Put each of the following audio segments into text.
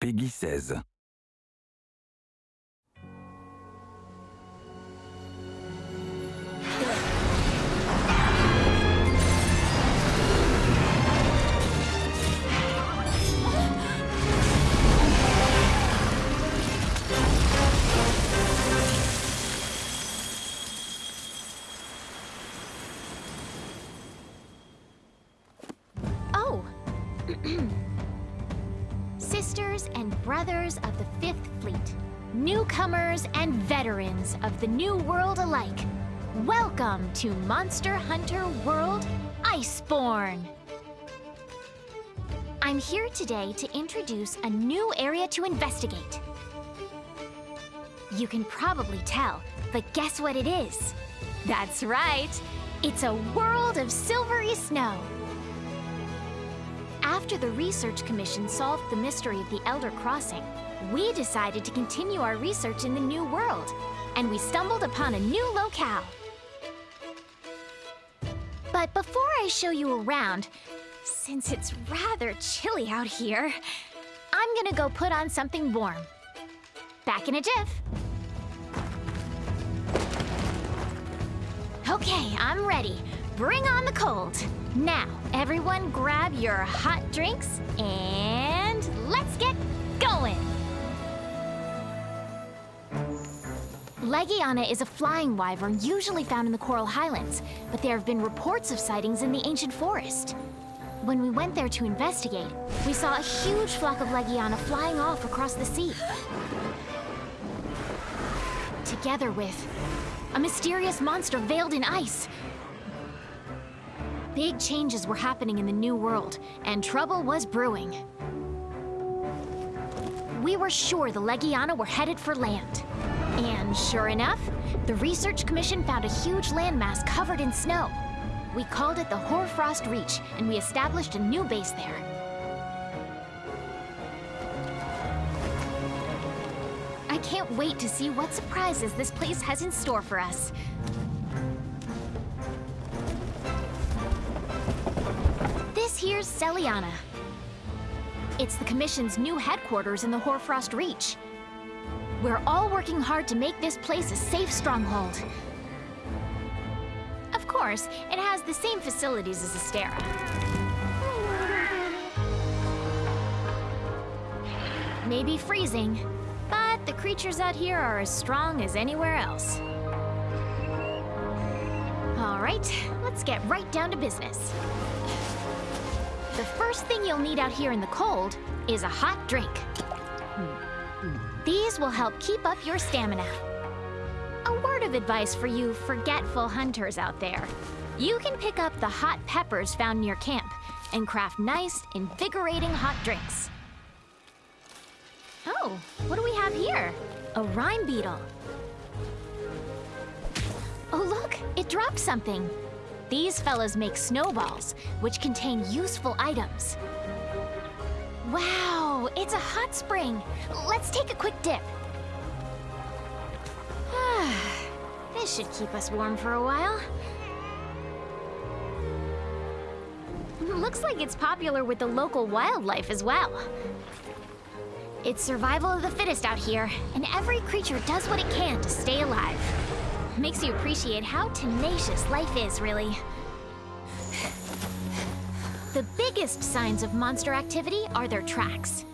Peggy 16. Brothers of the Fifth Fleet, newcomers and veterans of the New World alike, welcome to Monster Hunter World Iceborne! I'm here today to introduce a new area to investigate. You can probably tell, but guess what it is? That's right! It's a world of silvery snow. After the Research Commission solved the mystery of the Elder Crossing, we decided to continue our research in the New World, and we stumbled upon a new locale. But before I show you around, since it's rather chilly out here, I'm gonna go put on something warm. Back in a jiff. Okay, I'm ready. Bring on the cold. Now, everyone grab your hot drinks and let's get going. Legiana is a flying wyvern usually found in the Coral Highlands, but there have been reports of sightings in the ancient forest. When we went there to investigate, we saw a huge flock of Legiana flying off across the sea. Together with a mysterious monster veiled in ice. Big changes were happening in the New World, and trouble was brewing. We were sure the Legiana were headed for land. And sure enough, the Research Commission found a huge landmass covered in snow. We called it the Hoarfrost Reach, and we established a new base there. I can't wait to see what surprises this place has in store for us. Here's Seliana. It's the Commission's new headquarters in the Hoarfrost Reach. We're all working hard to make this place a safe stronghold. Of course, it has the same facilities as Astera. Maybe freezing, but the creatures out here are as strong as anywhere else. All right, let's get right down to business. The first thing you'll need out here in the cold is a hot drink. These will help keep up your stamina. A word of advice for you forgetful hunters out there. You can pick up the hot peppers found near camp and craft nice, invigorating hot drinks. Oh, what do we have here? A rime beetle. Oh look, it dropped something. These fellas make snowballs, which contain useful items. Wow, it's a hot spring. Let's take a quick dip. this should keep us warm for a while. Looks like it's popular with the local wildlife as well. It's survival of the fittest out here, and every creature does what it can to stay alive. Makes you appreciate how tenacious life is, really. The biggest signs of monster activity are their tracks.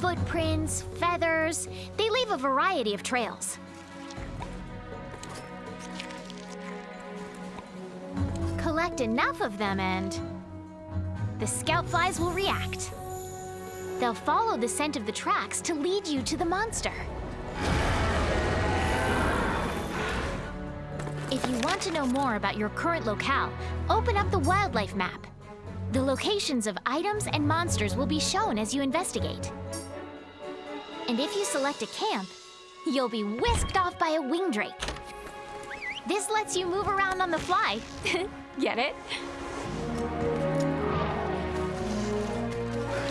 Footprints, feathers, they leave a variety of trails. Collect enough of them and the scout flies will react. They'll follow the scent of the tracks to lead you to the monster. If you want to know more about your current locale, open up the wildlife map. The locations of items and monsters will be shown as you investigate. And if you select a camp, you'll be whisked off by a wing drake. This lets you move around on the fly. Get it?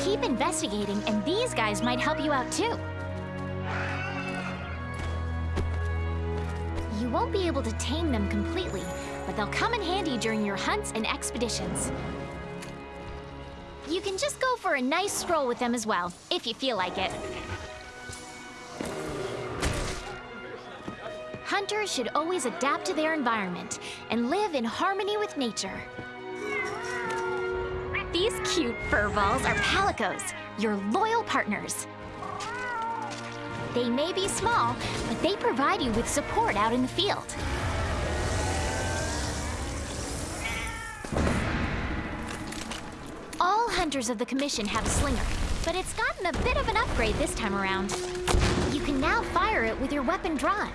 Keep investigating, and these guys might help you out too. You won't be able to tame them completely, but they'll come in handy during your hunts and expeditions. You can just go for a nice stroll with them as well, if you feel like it. Hunters should always adapt to their environment and live in harmony with nature. These cute fur balls are palicos, your loyal partners. They may be small, but they provide you with support out in the field. All hunters of the Commission have a slinger, but it's gotten a bit of an upgrade this time around. You can now fire it with your weapon drawn.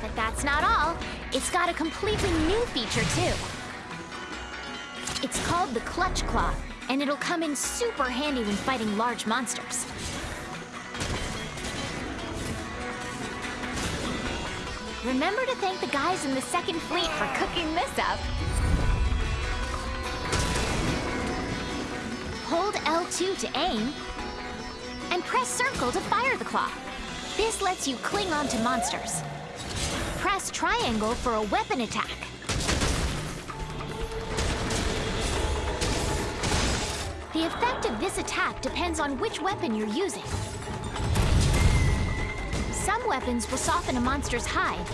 But that's not all. It's got a completely new feature, too. It's called the Clutch Claw, and it'll come in super handy when fighting large monsters. Remember to thank the guys in the Second Fleet for cooking this up. Hold L2 to aim, and press circle to fire the claw. This lets you cling onto monsters. Press triangle for a weapon attack. The effect of this attack depends on which weapon you're using. Some weapons will soften a monster's hide,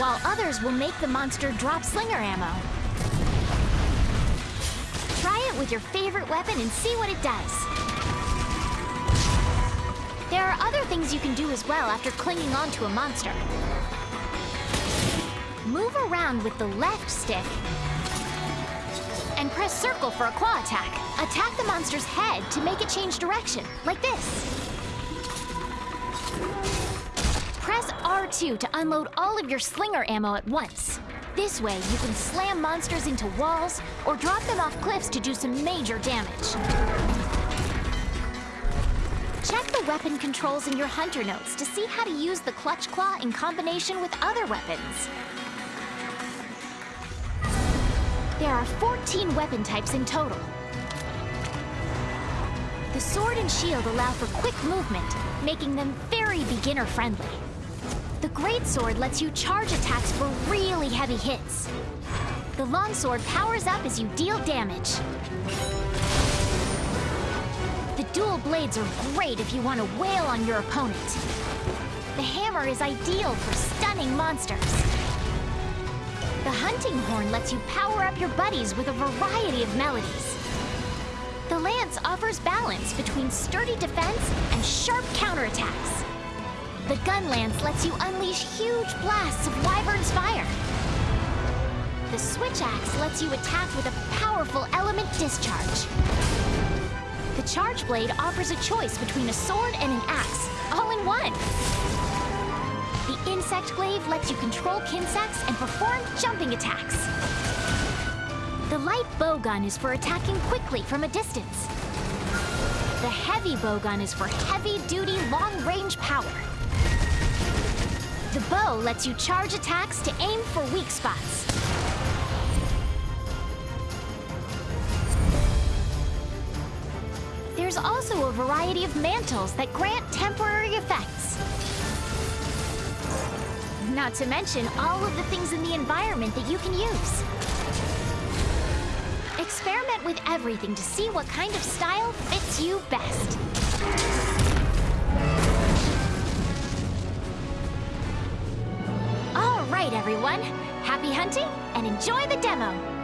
while others will make the monster drop slinger ammo. Try it with your favorite weapon and see what it does. There are other things you can do as well after clinging onto a monster. Move around with the left stick press circle for a claw attack. Attack the monster's head to make it change direction, like this. Press R2 to unload all of your slinger ammo at once. This way, you can slam monsters into walls or drop them off cliffs to do some major damage. Check the weapon controls in your Hunter notes to see how to use the Clutch Claw in combination with other weapons. There are 14 weapon types in total. The sword and shield allow for quick movement, making them very beginner-friendly. The great sword lets you charge attacks for really heavy hits. The longsword powers up as you deal damage. The dual blades are great if you want to wail on your opponent. The hammer is ideal for stunning monsters. The hunting horn lets you power up your buddies with a variety of melodies. The lance offers balance between sturdy defense and sharp counterattacks. The gun lance lets you unleash huge blasts of Wyvern's fire. The switch axe lets you attack with a powerful element discharge. The charge blade offers a choice between a sword and an axe, all in one. Insect Glaive lets you control Kinsects and perform jumping attacks. The light bowgun is for attacking quickly from a distance. The heavy bowgun is for heavy-duty, long-range power. The bow lets you charge attacks to aim for weak spots. There's also a variety of mantles that grant temporary effects. Not to mention all of the things in the environment that you can use. Experiment with everything to see what kind of style fits you best. All right, everyone. Happy hunting and enjoy the demo.